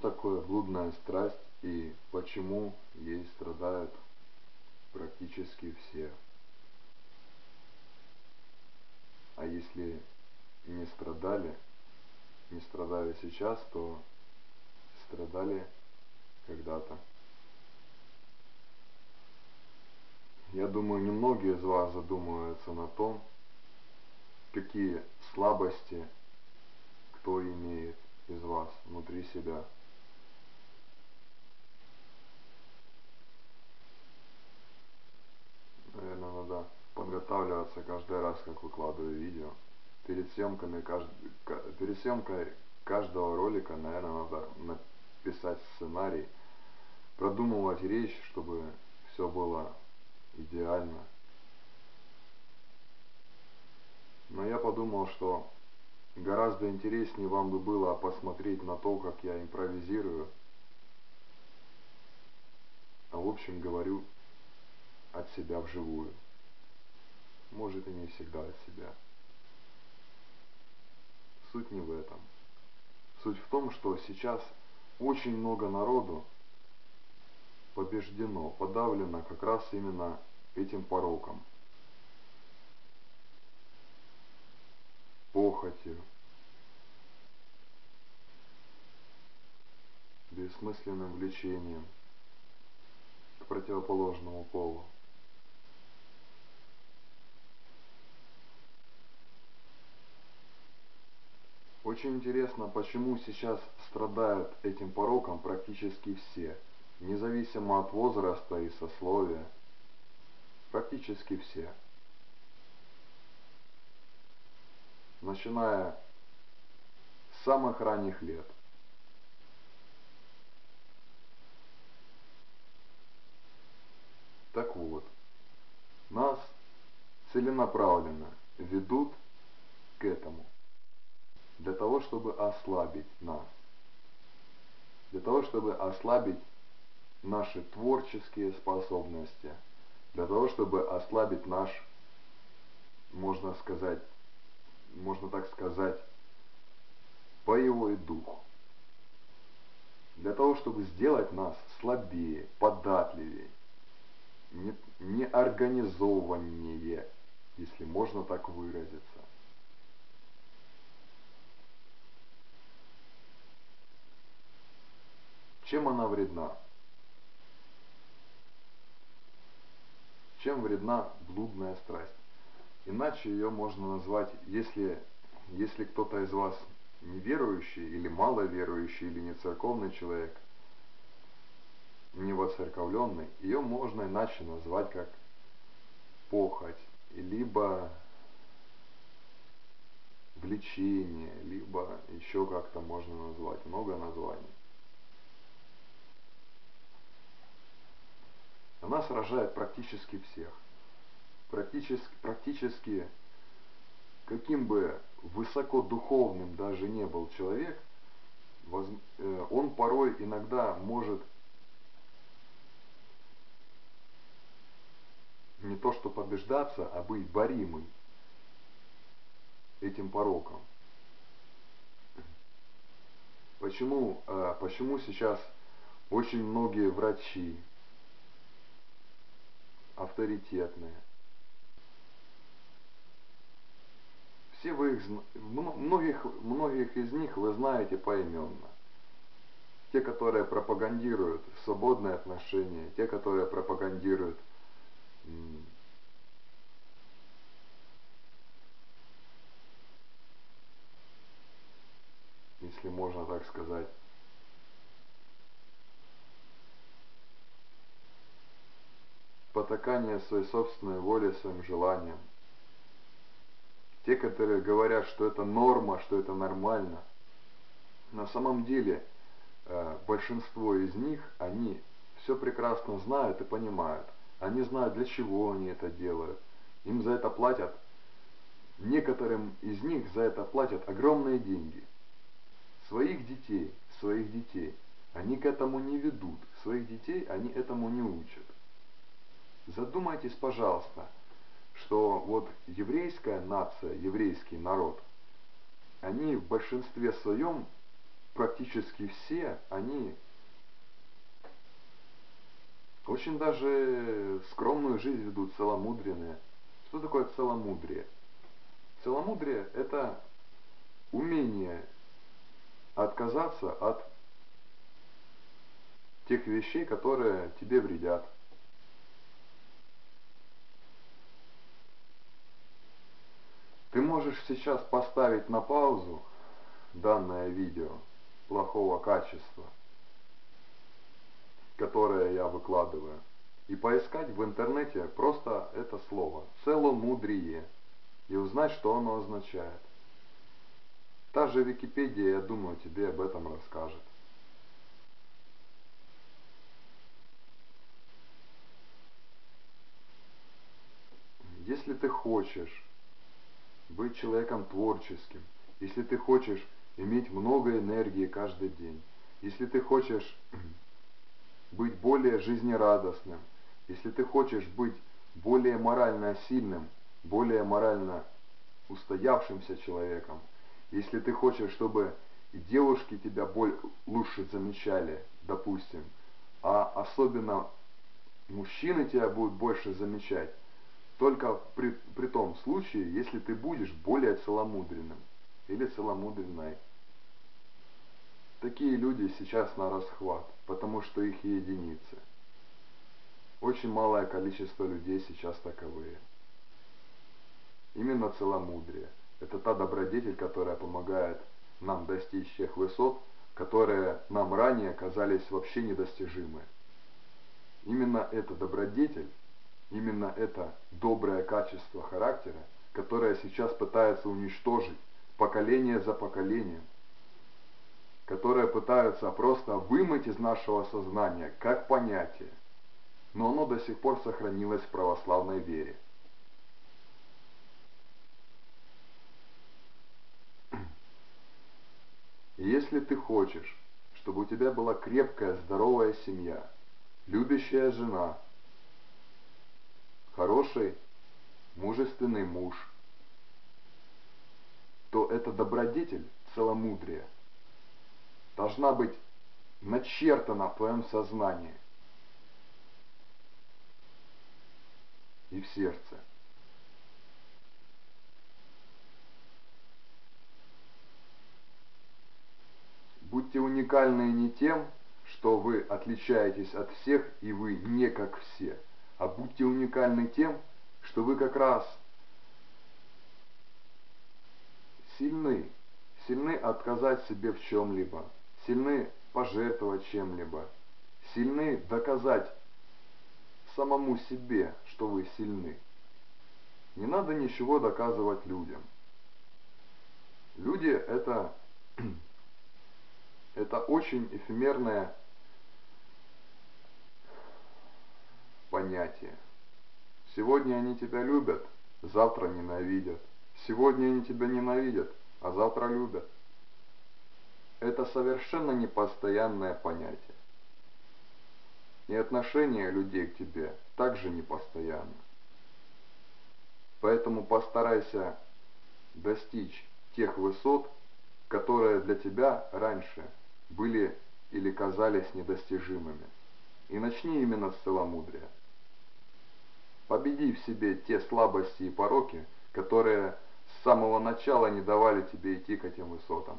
такое блудная страсть и почему ей страдают практически все. А если не страдали, не страдали сейчас, то страдали когда-то. Я думаю, немногие из вас задумываются на том, какие слабости кто имеет из вас внутри себя. Наверное, надо подготавливаться каждый раз, как выкладываю видео. Перед съемками, перед съемкой каждого ролика, наверное, надо написать сценарий, продумывать речь, чтобы все было идеально. Но я подумал, что Гораздо интереснее вам бы было посмотреть на то, как я импровизирую. А в общем говорю от себя вживую. Может и не всегда от себя. Суть не в этом. Суть в том, что сейчас очень много народу побеждено, подавлено как раз именно этим пороком. похотью, бессмысленным влечением к противоположному полу. Очень интересно, почему сейчас страдают этим пороком практически все, независимо от возраста и сословия, практически все. начиная с самых ранних лет. Так вот, нас целенаправленно ведут к этому, для того, чтобы ослабить нас, для того, чтобы ослабить наши творческие способности, для того, чтобы ослабить наш, можно сказать, можно так сказать, боевой дух. Для того, чтобы сделать нас слабее, податливее, не, неорганизованнее, если можно так выразиться. Чем она вредна? Чем вредна блудная страсть? Иначе ее можно назвать, если, если кто-то из вас неверующий или маловерующий или не церковный человек, не воцерковленный, ее можно иначе назвать как похоть, либо влечение, либо еще как-то можно назвать, много названий. Она сражает практически всех практически, практически каким бы высоко духовным даже не был человек, э, он порой иногда может не то что побеждаться, а быть боримым этим пороком. Почему, э, почему сейчас очень многие врачи авторитетные, Все вы их, многих, многих из них вы знаете поименно. Те, которые пропагандируют свободные отношения, те, которые пропагандируют если можно так сказать, потакание своей собственной воле, своим желаниям. Те, которые говорят, что это норма, что это нормально. На самом деле э, большинство из них, они все прекрасно знают и понимают. Они знают, для чего они это делают. Им за это платят, некоторым из них за это платят огромные деньги. Своих детей, своих детей, они к этому не ведут. Своих детей они этому не учат. Задумайтесь, пожалуйста, что вот еврейская нация, еврейский народ, они в большинстве своем практически все, они очень даже скромную жизнь ведут, целомудренные. Что такое целомудрие? Целомудрие – это умение отказаться от тех вещей, которые тебе вредят. Ты можешь сейчас поставить на паузу данное видео плохого качества, которое я выкладываю, и поискать в интернете просто это слово «целомудрие» и узнать, что оно означает. Та же Википедия, я думаю, тебе об этом расскажет. Если ты хочешь быть человеком творческим, если ты хочешь иметь много энергии каждый день, если ты хочешь быть более жизнерадостным, если ты хочешь быть более морально сильным, более морально устоявшимся человеком, если ты хочешь, чтобы и девушки тебя боль, лучше замечали, допустим, а особенно мужчины тебя будут больше замечать, только при, при том случае, если ты будешь более целомудренным или целомудренной. Такие люди сейчас на расхват, потому что их единицы. Очень малое количество людей сейчас таковые. Именно целомудрие – это та добродетель, которая помогает нам достичь тех высот, которые нам ранее казались вообще недостижимы. Именно эта добродетель, именно это доброе качество характера, которое сейчас пытается уничтожить поколение за поколением, которое пытаются просто вымыть из нашего сознания как понятие, но оно до сих пор сохранилось в православной вере. Если ты хочешь, чтобы у тебя была крепкая, здоровая семья, любящая жена, хороший, мужественный муж, то эта добродетель, целомудрие, должна быть начертана в твоем сознании и в сердце. Будьте уникальны не тем, что вы отличаетесь от всех и вы не как все, а будьте уникальны тем, что вы как раз сильны, сильны отказать себе в чем-либо, сильны пожертвовать чем-либо, сильны доказать самому себе, что вы сильны. Не надо ничего доказывать людям. Люди это это очень эфемерное понятие. Сегодня они тебя любят, завтра ненавидят. Сегодня они тебя ненавидят, а завтра любят. Это совершенно непостоянное понятие. И отношение людей к тебе также непостоянно. Поэтому постарайся достичь тех высот, которые для тебя раньше – были или казались недостижимыми. И начни именно с целомудрия. Победи в себе те слабости и пороки, которые с самого начала не давали тебе идти к этим высотам.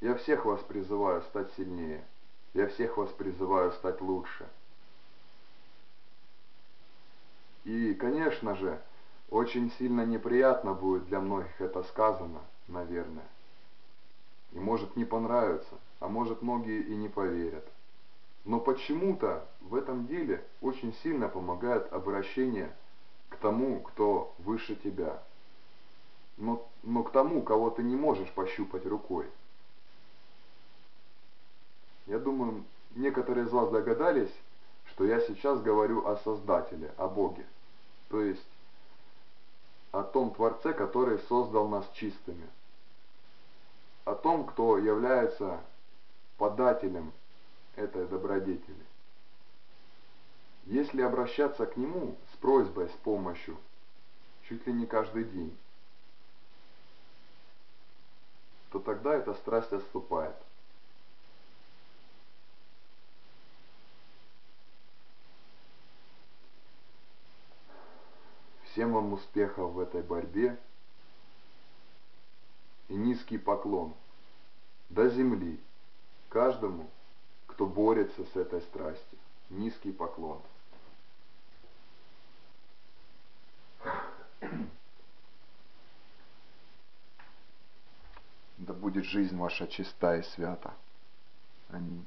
Я всех вас призываю стать сильнее. Я всех вас призываю стать лучше. И, конечно же, очень сильно неприятно будет для многих это сказано, наверное. И может не понравится, а может многие и не поверят. Но почему-то в этом деле очень сильно помогает обращение к тому, кто выше тебя. Но, но к тому, кого ты не можешь пощупать рукой. Я думаю, некоторые из вас догадались, что я сейчас говорю о Создателе, о Боге. То есть о том Творце, который создал нас чистыми, о том, кто является подателем этой добродетели. Если обращаться к Нему с просьбой, с помощью, чуть ли не каждый день, то тогда эта страсть отступает. Всем вам успехов в этой борьбе и низкий поклон до земли каждому, кто борется с этой страстью. Низкий поклон. Да будет жизнь ваша чиста и свята. Аминь.